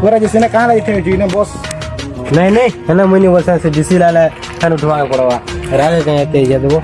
गोरा जैसे ना कहाँ लगे थे ना बॉस नहीं नहीं, है ना मुझे बोलता से डीसी लाला खान उठवा के पड़वा राजा कहीं आते ही देवो